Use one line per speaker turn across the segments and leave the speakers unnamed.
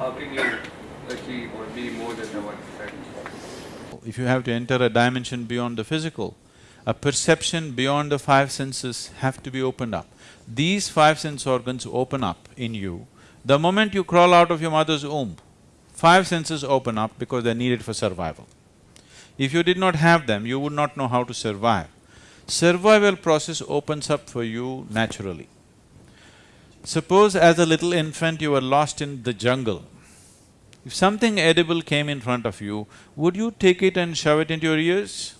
how can you achieve or be more than the one percent?
If you have to enter a dimension beyond the physical, a perception beyond the five senses have to be opened up. These five sense organs open up in you. The moment you crawl out of your mother's womb, five senses open up because they're needed for survival. If you did not have them, you would not know how to survive. Survival process opens up for you naturally. Suppose as a little infant you were lost in the jungle. If something edible came in front of you, would you take it and shove it into your ears?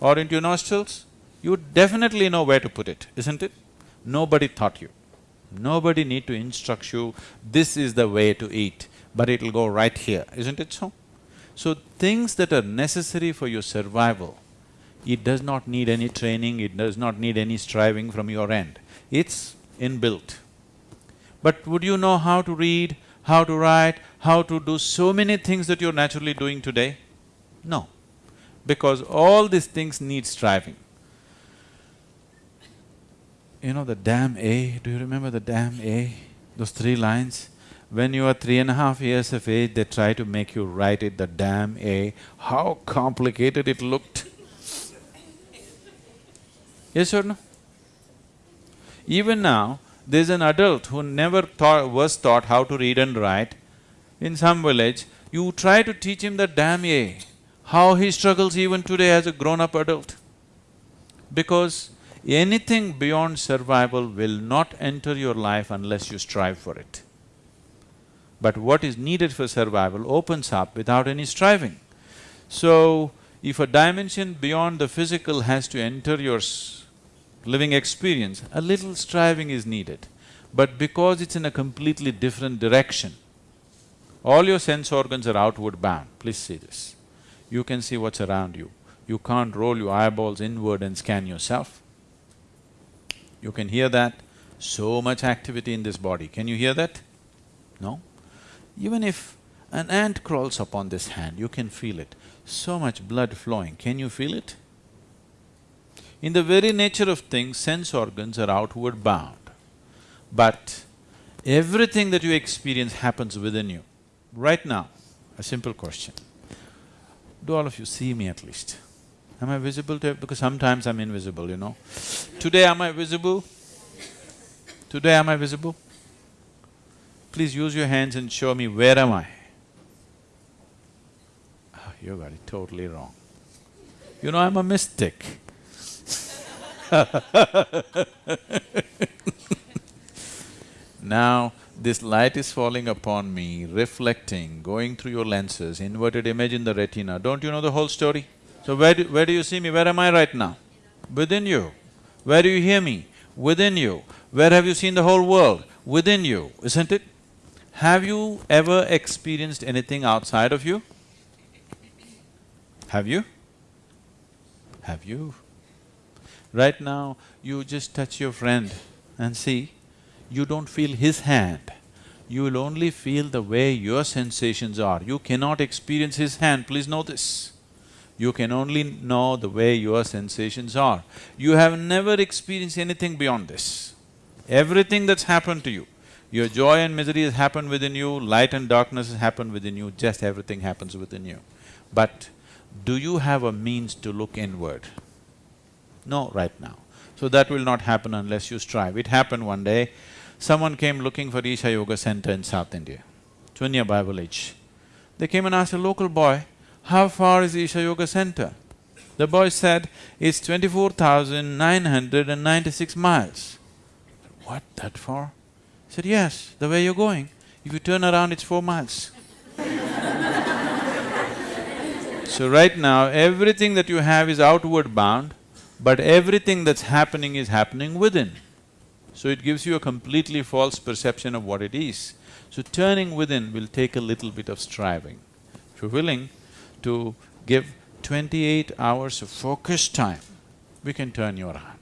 Or into your nostrils? You would definitely know where to put it, isn't it? Nobody taught you. Nobody need to instruct you, this is the way to eat, but it'll go right here, isn't it so? So, things that are necessary for your survival, it does not need any training, it does not need any striving from your end. It's inbuilt. But would you know how to read, how to write, how to do so many things that you're naturally doing today? No, because all these things need striving. You know the damn A, do you remember the damn A? Those three lines? When you are three and a half years of age, they try to make you write it, the damn A. How complicated it looked. Yes or no? Even now, there's an adult who never taught, was taught how to read and write. In some village, you try to teach him the damn A, how he struggles even today as a grown-up adult. Because anything beyond survival will not enter your life unless you strive for it. But what is needed for survival opens up without any striving. So, if a dimension beyond the physical has to enter your living experience, a little striving is needed. But because it's in a completely different direction, all your sense organs are outward bound, please see this. You can see what's around you. You can't roll your eyeballs inward and scan yourself. You can hear that, so much activity in this body, can you hear that? No? Even if an ant crawls upon this hand, you can feel it, so much blood flowing, can you feel it? In the very nature of things, sense organs are outward bound. But everything that you experience happens within you. Right now, a simple question. Do all of you see me at least? Am I visible to… because sometimes I'm invisible, you know. Today am I visible? Today am I visible? Please use your hands and show me where am I? Oh, you got it totally wrong. You know, I'm a mystic. now, this light is falling upon me, reflecting, going through your lenses, inverted image in the retina. Don't you know the whole story? So where do, where do you see me? Where am I right now? Within you. Where do you hear me? Within you. Where have you seen the whole world? Within you, isn't it? Have you ever experienced anything outside of you? Have you? Have you? Right now, you just touch your friend and see, you don't feel his hand. You will only feel the way your sensations are. You cannot experience his hand, please know this. You can only know the way your sensations are. You have never experienced anything beyond this. Everything that's happened to you, your joy and misery has happened within you, light and darkness has happened within you, just everything happens within you. But do you have a means to look inward? No, right now. So that will not happen unless you strive. It happened one day, someone came looking for Isha Yoga Center in South India, Chunya Bible Village. They came and asked a local boy, how far is Isha Yoga Center? The boy said, it's twenty-four thousand nine hundred and ninety-six miles. What, that far? He said, yes, the way you're going. If you turn around, it's four miles. so right now, everything that you have is outward bound, but everything that's happening is happening within. So it gives you a completely false perception of what it is. So turning within will take a little bit of striving. If you're willing to give twenty-eight hours of focused time, we can turn your heart.